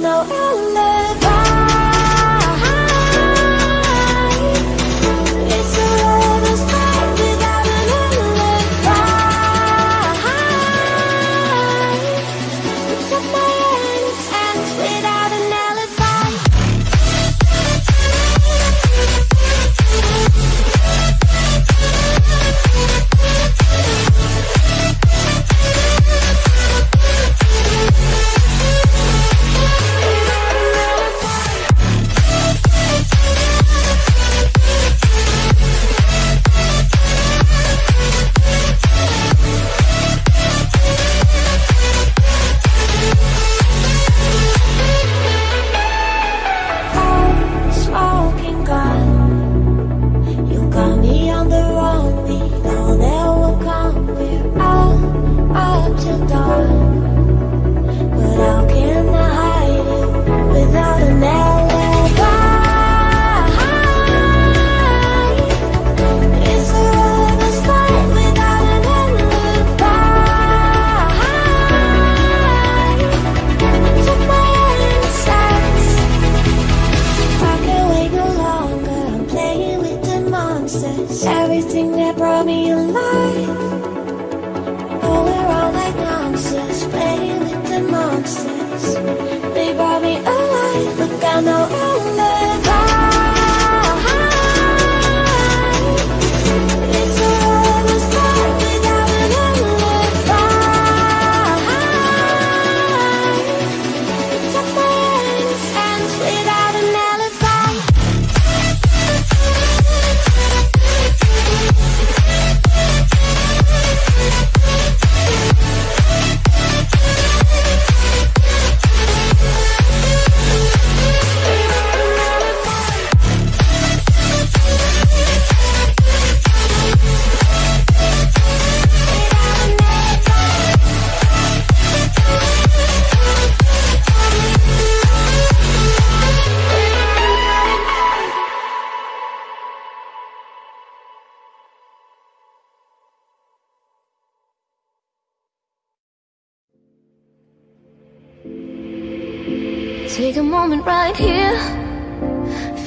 know.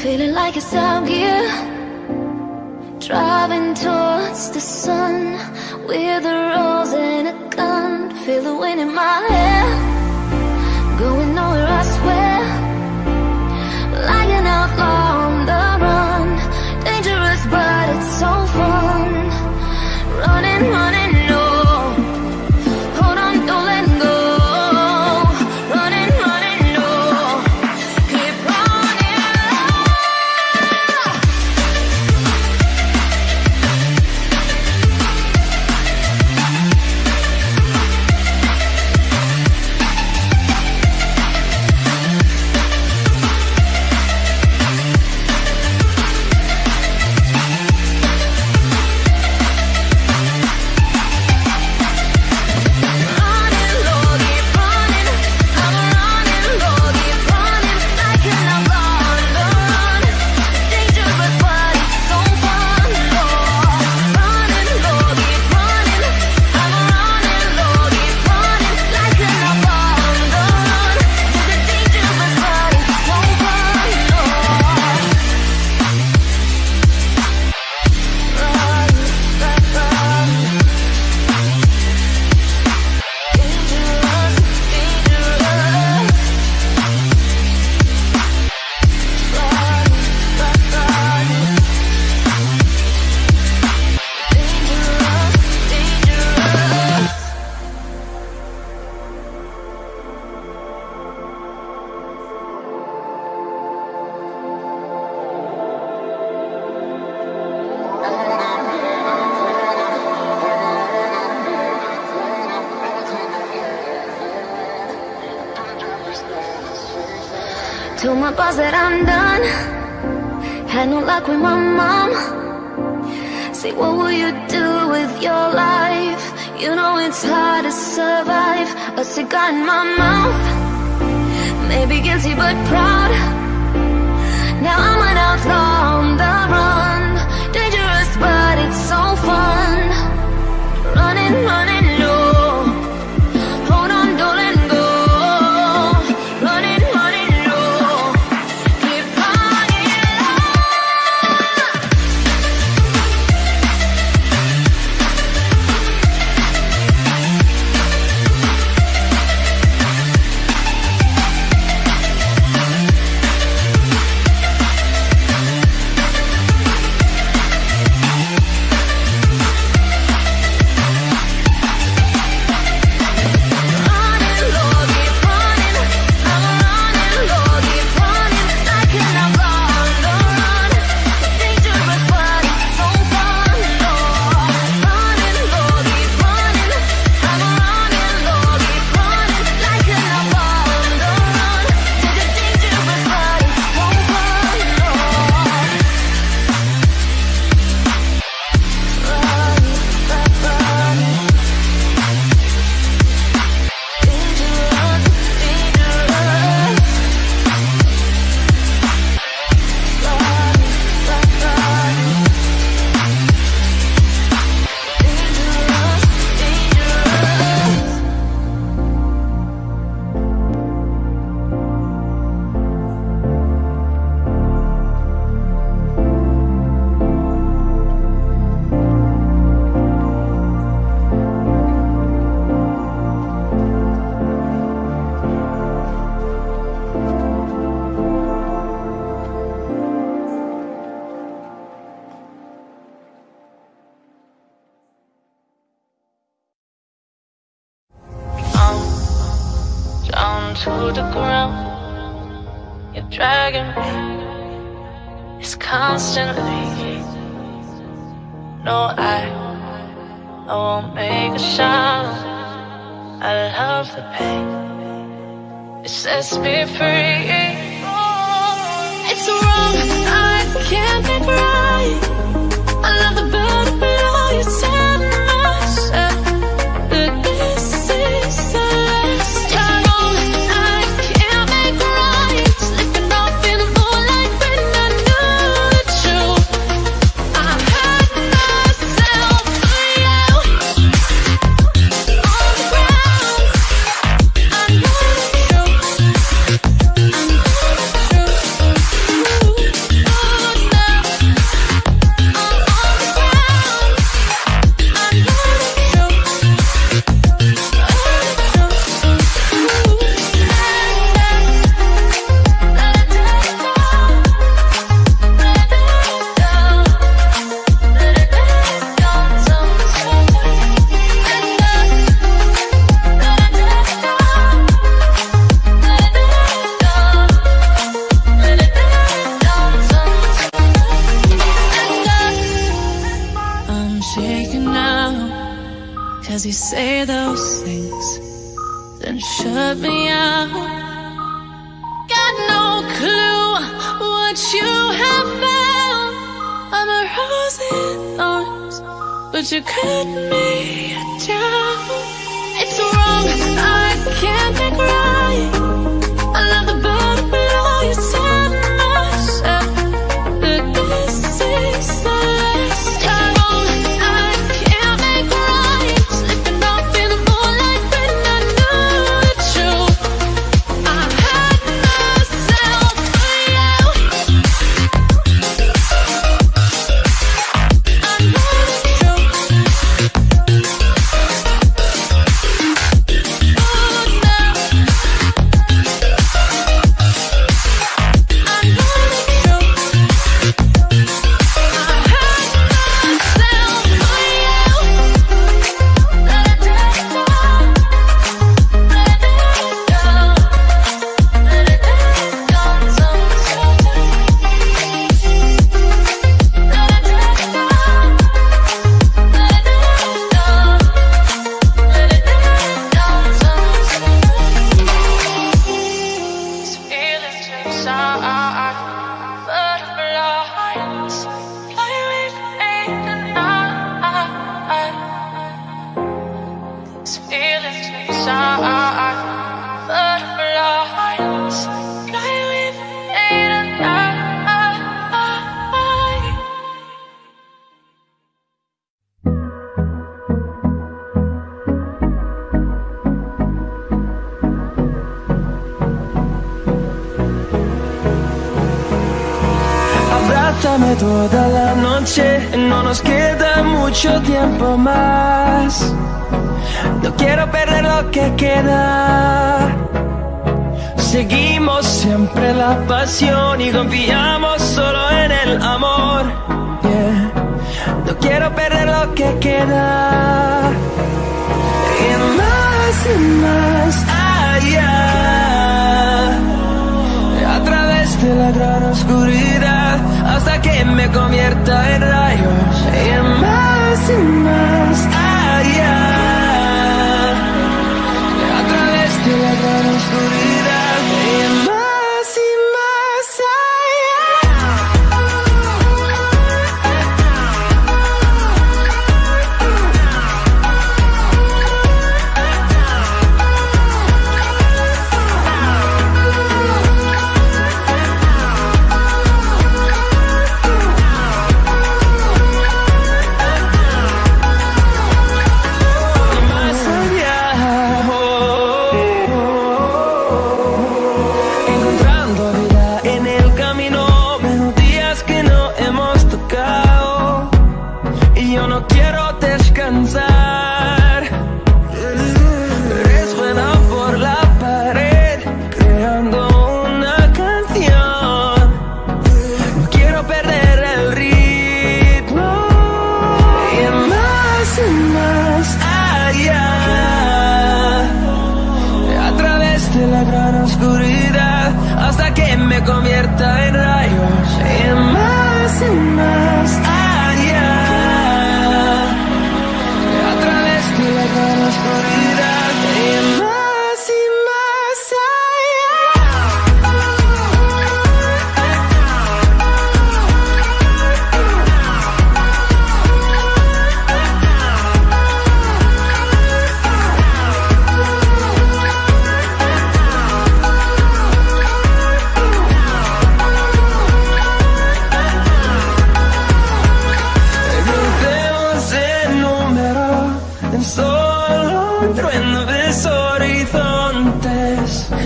Feeling like it's out gear Driving towards the sun With a rose and a gun. Feel the wind in my hair. my boss that I'm done Had no luck with my mom. Say what will you do with your life? You know it's hard to survive. A cigar in my mouth. Maybe guilty but proud. Now I'm an outlaw on the run. Dangerous but it's so fun. Running, running.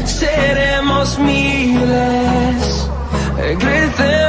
Seremos miles. Crecemos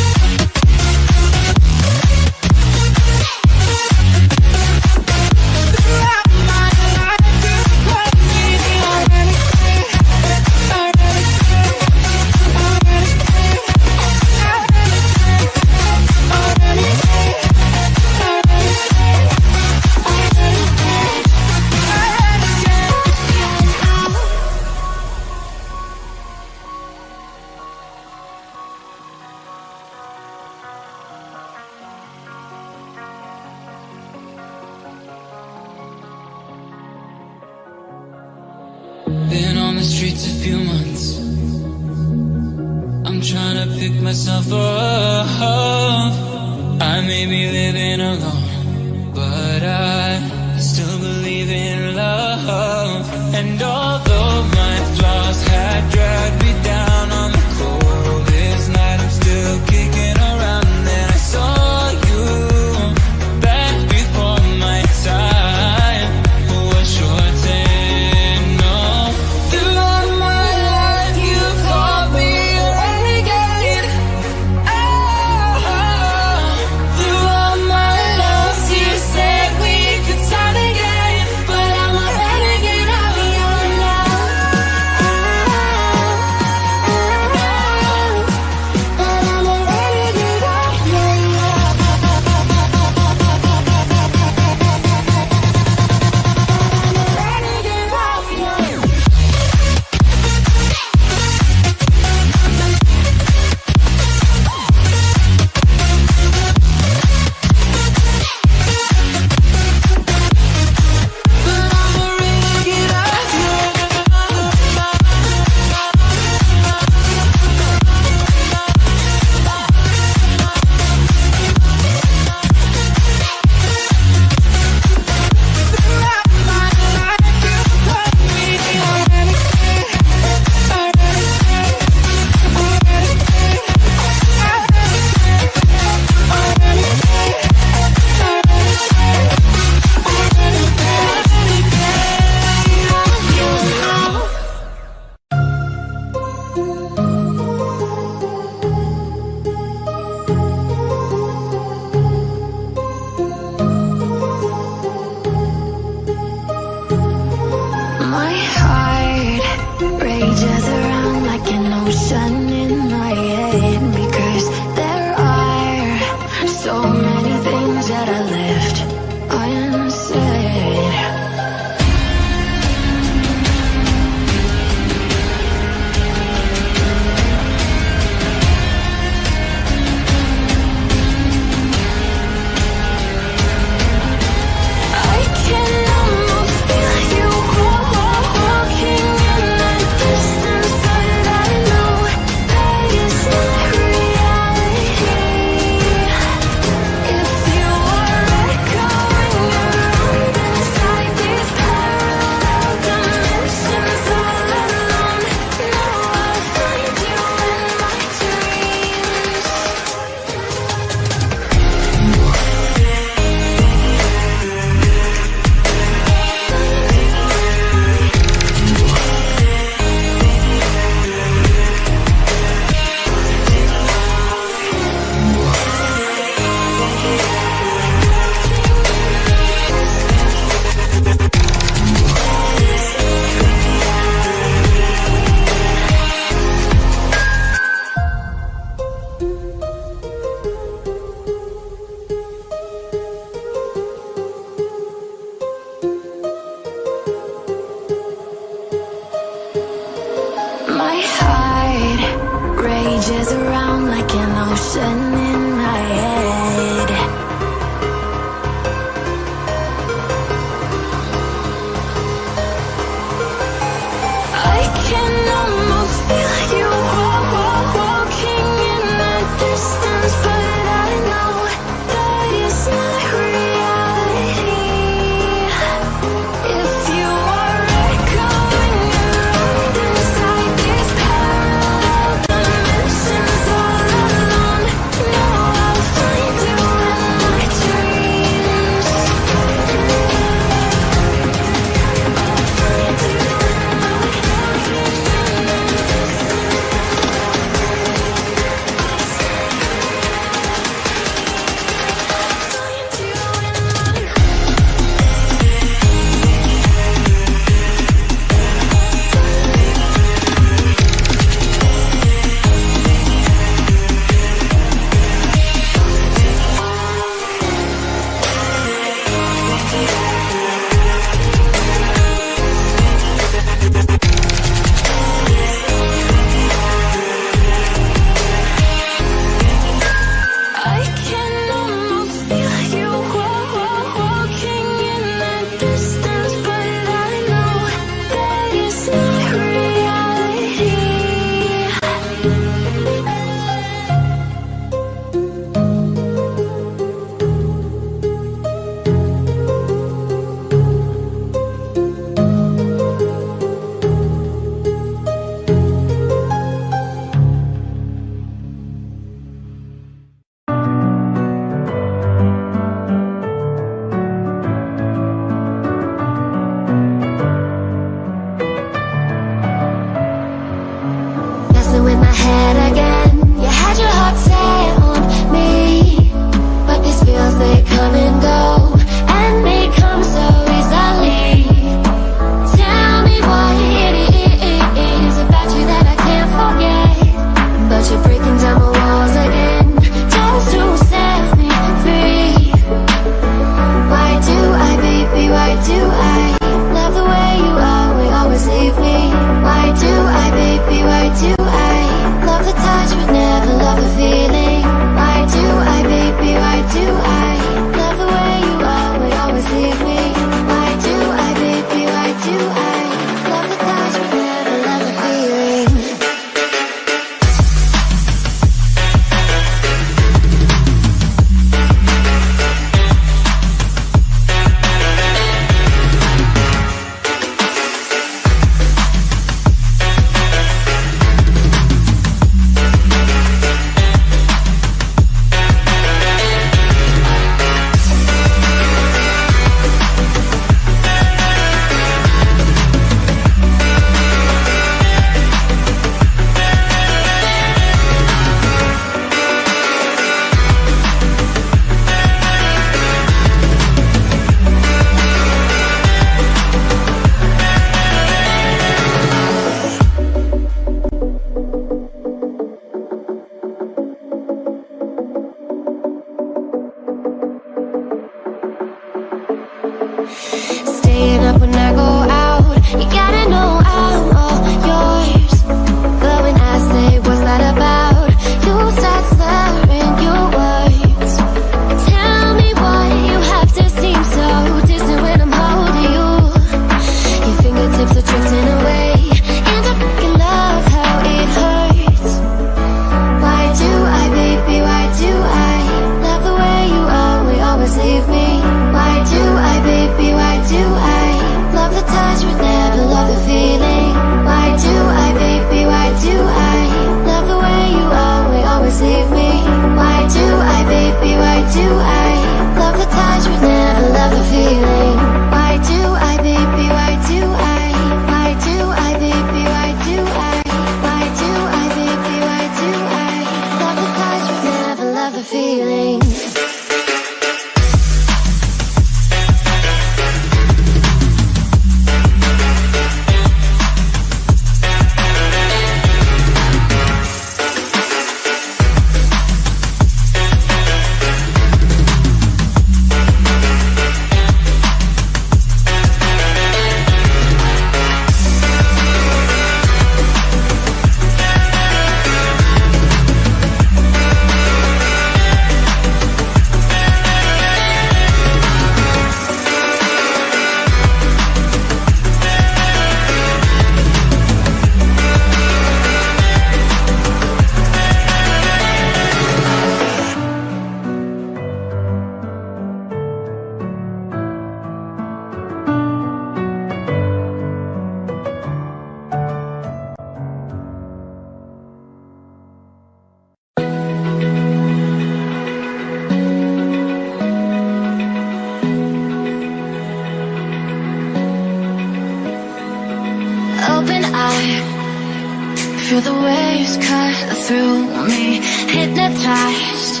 Feel the waves cut through me Hypnotized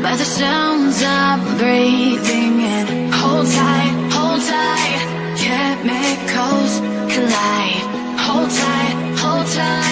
by the sounds I'm breathing in. Hold tight, hold tight Chemicals collide. Hold tight, hold tight.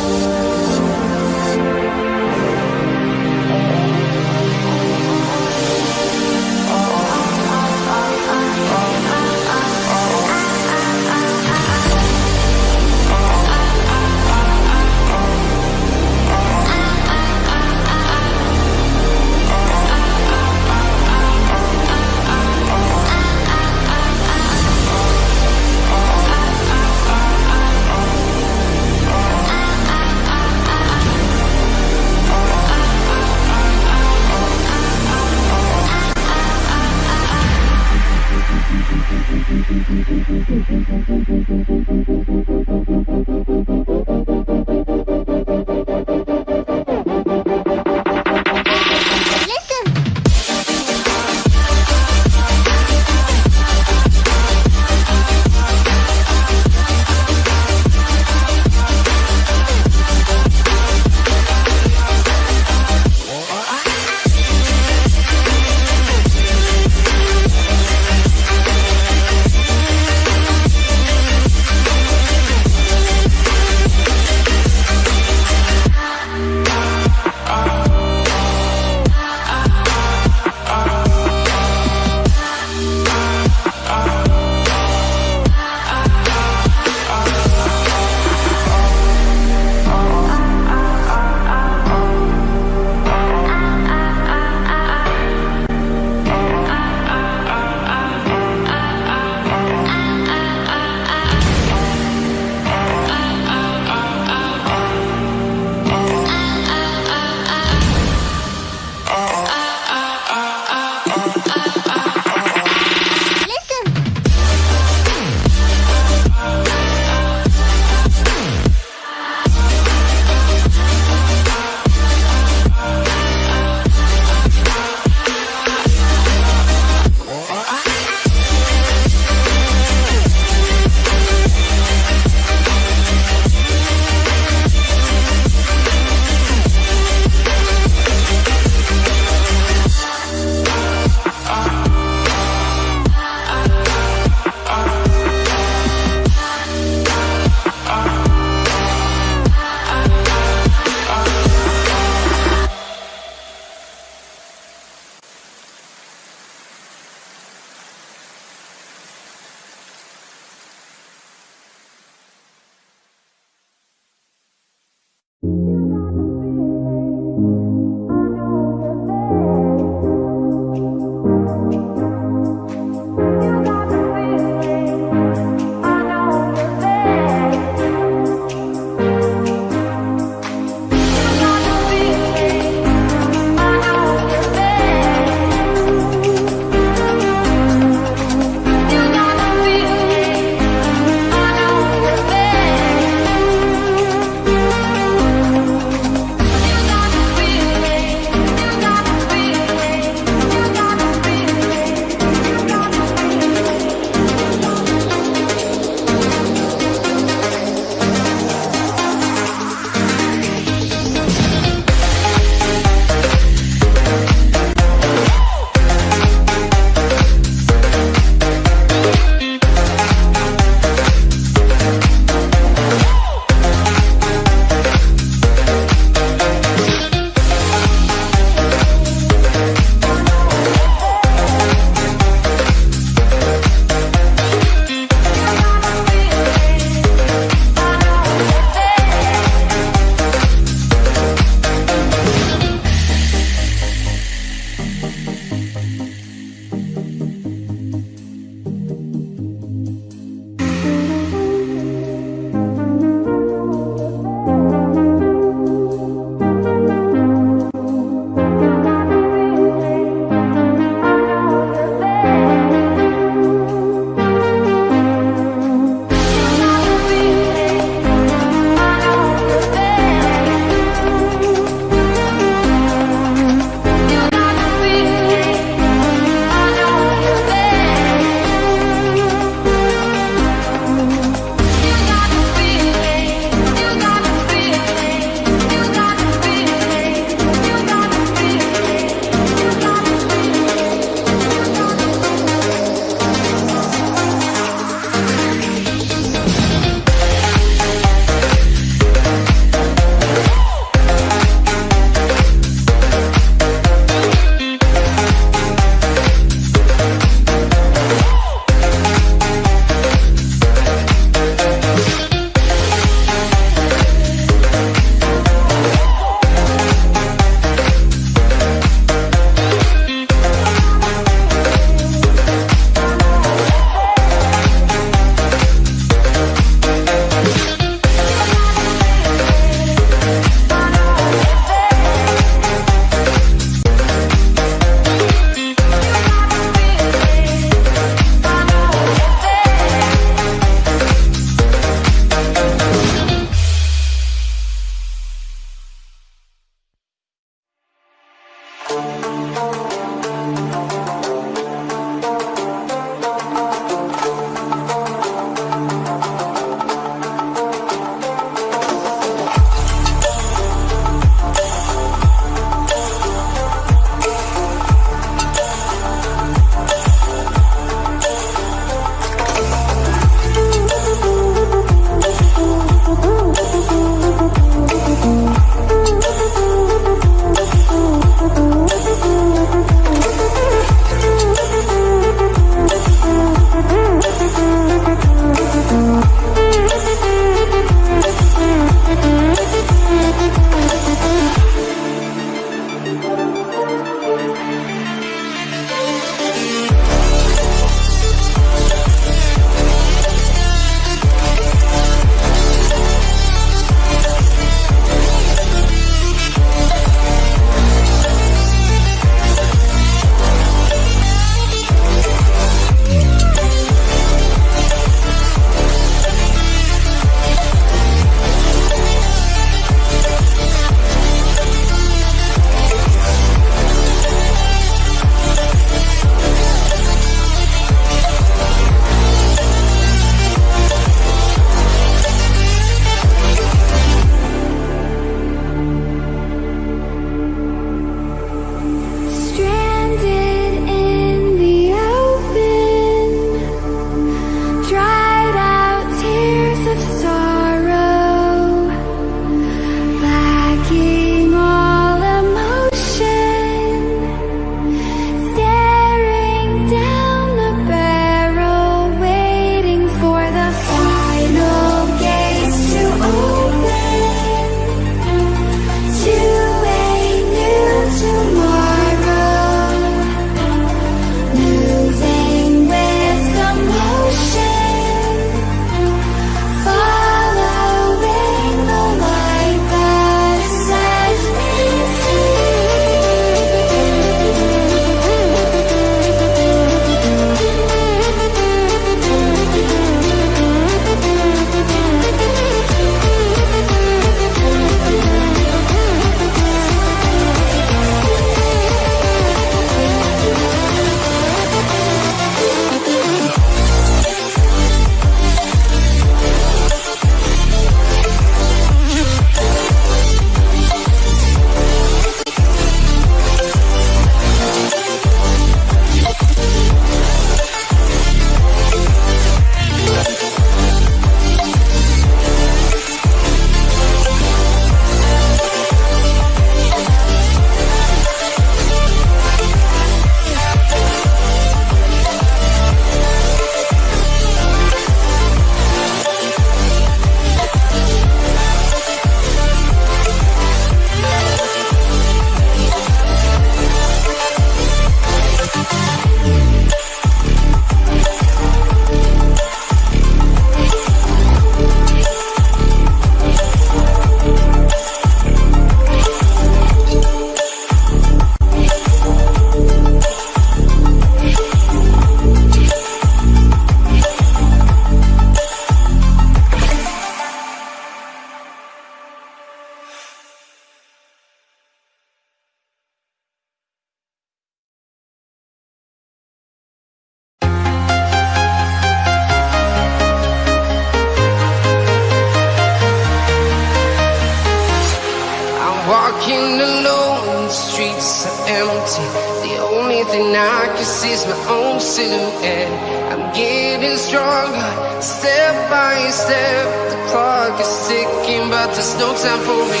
walking alone, the streets are empty. The only thing I can see is my own silhouette. I'm getting stronger, step by step. The clock is ticking, but there's no time for me.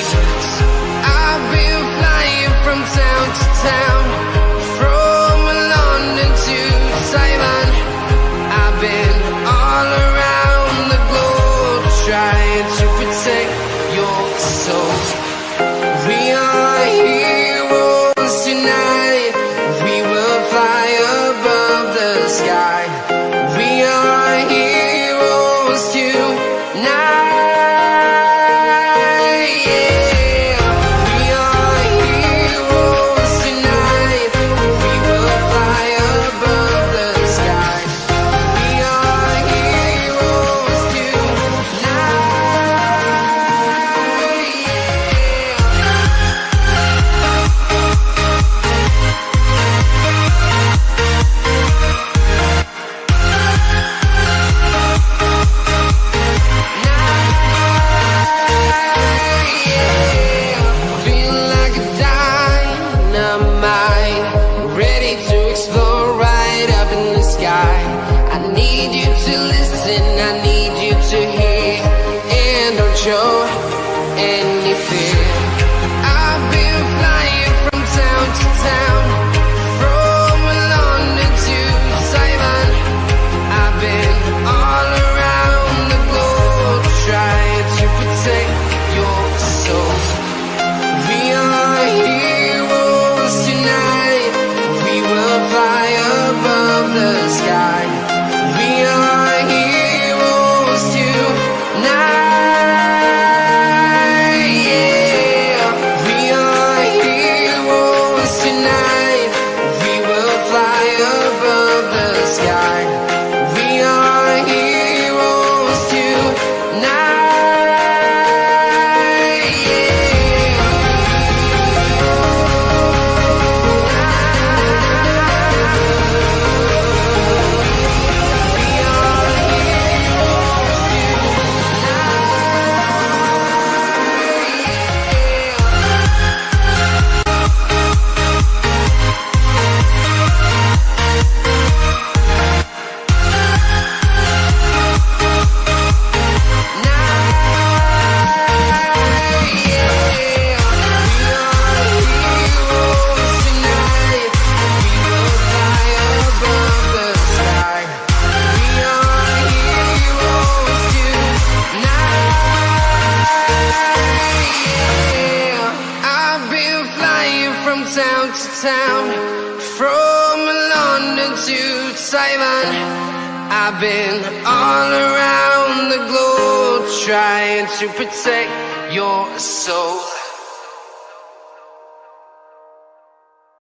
I've been flying from town to town From London to Taiwan.